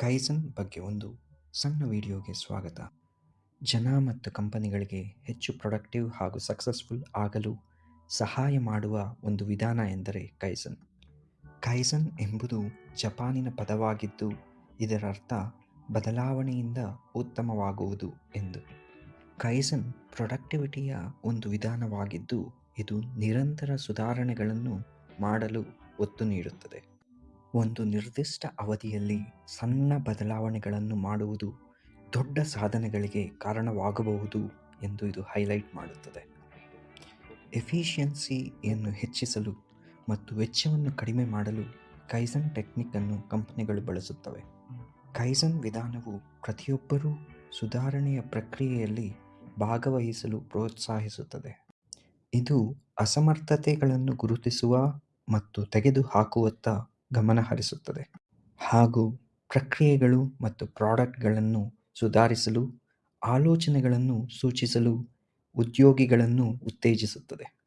Kaizen ಬಗ್ಗೆ ಒಂದು ಸಣ್ಣ ವಿಡಿಯೋಗೆ ಸ್ವಾಗತ. ಜನ ಮತ್ತು ಕಂಪನಿಗಳಿಗೆ ಹೆಚ್ಚು ಪ್ರೊಡಕ್ಟಿವ್ ಹಾಗೂ ಸಕ್ಸಸ್ಫುಲ್ ಆಗಲು ಸಹಾಯ ಮಾಡುವ ಒಂದು ವಿಧಾನ ಎಂದರೆ ಕೈಸನ್. ಕೈಸನ್ ಎಂಬುದು ಜಪಾನಿನ ಪದವಾಗಿದ್ದು ಇದರ ಅರ್ಥ ಬದಲಾವಣೆಯಿಂದ ಉತ್ತಮವಾಗುವುದು ಎಂದು. ಕೈಸನ್ ಪ್ರೊಡಕ್ಟಿವಿಟಿಯ ಒಂದು ವಿಧಾನವಾಗಿದ್ದು, ಇದು ನಿರಂತರ ಸುಧಾರಣೆಗಳನ್ನು ಮಾಡಲು ಒತ್ತು ನೀಡುತ್ತದೆ. ಒಂದು ನಿರ್ದಿಷ್ಟ ಅವಧಿಯಲ್ಲಿ ಸಣ್ಣ ಬದಲಾವಣೆಗಳನ್ನು ಮಾಡುವುದು ದೊಡ್ಡ ಸಾಧನೆಗಳಿಗೆ ಕಾರಣವಾಗಬಹುದು ಎಂದು ಇದು ಹೈಲೈಟ್ ಮಾಡುತ್ತದೆ. ಎಫಿಷಿಯನ್ಸಿಯನ್ನು ಹೆಚ್ಚಿಸಲು ಮತ್ತು ವೆಚ್ಚವನ್ನು ಕಡಿಮೆ ಮಾಡಲು ಕೈಸನ್ ಟೆಕ್ನಿಕ್ ಅನ್ನು ಕಂಪನಿಗಳು ಬಳಸುತ್ತವೆ. ಕೈಸನ್ ವಿಧಾನವು ಪ್ರತಿಯೊಬ್ಬರೂ ಸುಧಾರಣೆಯ ಪ್ರಕ್ರಿಯೆಯಲ್ಲಿ ಭಾಗವಹಿಸಲು ಪ್ರೋತ್ಸಾಹಿಸುತ್ತದೆ. ಇದು ಅಸಮರ್ಥತೆಗಳನ್ನು ಗುರುತಿಸುವ ಮತ್ತು ತೆಗೆದುಹಾಕುವತ್ತ ಗಮನ ಹರಿಸುತ್ತದೆ ಹಾಗೂ ಪ್ರಕ್ರಿಯೆಗಳು ಮತ್ತು ಪ್ರಾಡಕ್ಟ್ಗಳನ್ನು ಸುಧಾರಿಸಲು ಆಲೋಚನೆಗಳನ್ನು ಸೂಚಿಸಲು ಉದ್ಯೋಗಿಗಳನ್ನು ಉತ್ತೇಜಿಸುತ್ತದೆ.